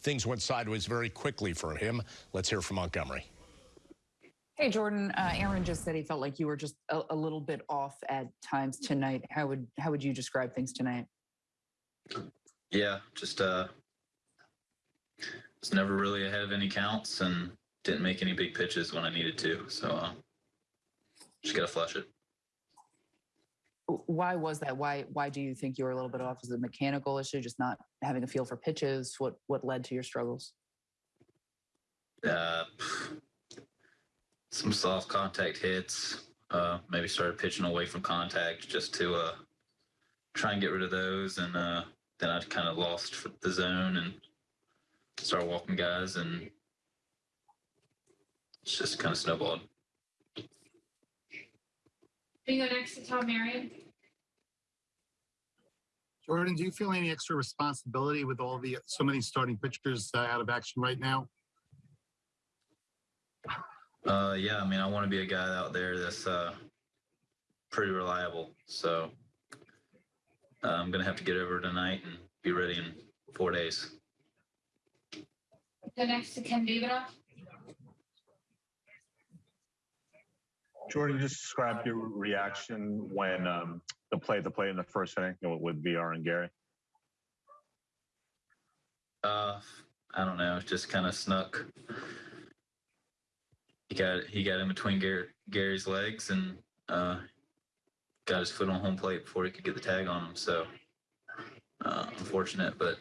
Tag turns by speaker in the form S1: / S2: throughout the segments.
S1: things went sideways very quickly for him. Let's hear from Montgomery.
S2: Hey, Jordan. Uh, Aaron just said he felt like you were just a, a, little bit off at times tonight. How would how would you describe things tonight?
S3: Yeah, just uh, was never really ahead of any counts and didn't make any big pitches when I needed to. So uh, just gotta flush it.
S2: Why was that? Why why do you think you were a little bit off? Is it a mechanical issue, just not having a feel for pitches? What what led to your struggles?
S3: Uh, some soft contact hits. Uh, maybe started pitching away from contact just to uh, try and get rid of those. And uh, then I kind of lost the zone and started walking guys, and it's just kind of snowballed.
S4: We go next to Tom Marion.
S5: Jordan, do you feel any extra responsibility with all the so many starting pitchers uh, out of action right now?
S3: Uh, yeah, I mean, I want to be a guy out there that's uh, pretty reliable. So uh, I'm gonna have to get over tonight and be ready in four days.
S4: Go next to Ken Davidoff.
S6: Jordan, just describe your reaction when um, the play the play in the first inning you know, with VR and Gary.
S3: Uh, I don't know. It just kind of snuck. He got he got in between Gary, Gary's legs and uh, got his foot on home plate before he could get the tag on him. So uh, unfortunate, but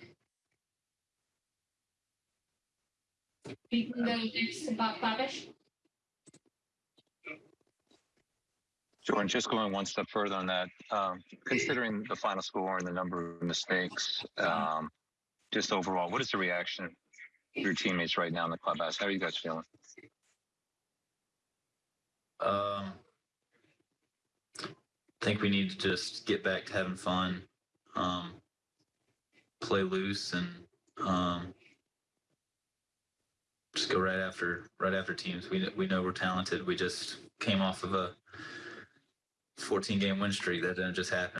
S4: We can go next to Bob Klapisch.
S7: Jordan, just going one step further on that, um, considering the final score and the number of mistakes, um, just overall, what is the reaction of your teammates right now in the clubhouse? How are you guys feeling?
S3: um, I think we need to just get back to having fun, um, play loose, and um, just go right after right after teams. We we know we're talented. We just came off of a 14 game win streak that didn't just happen.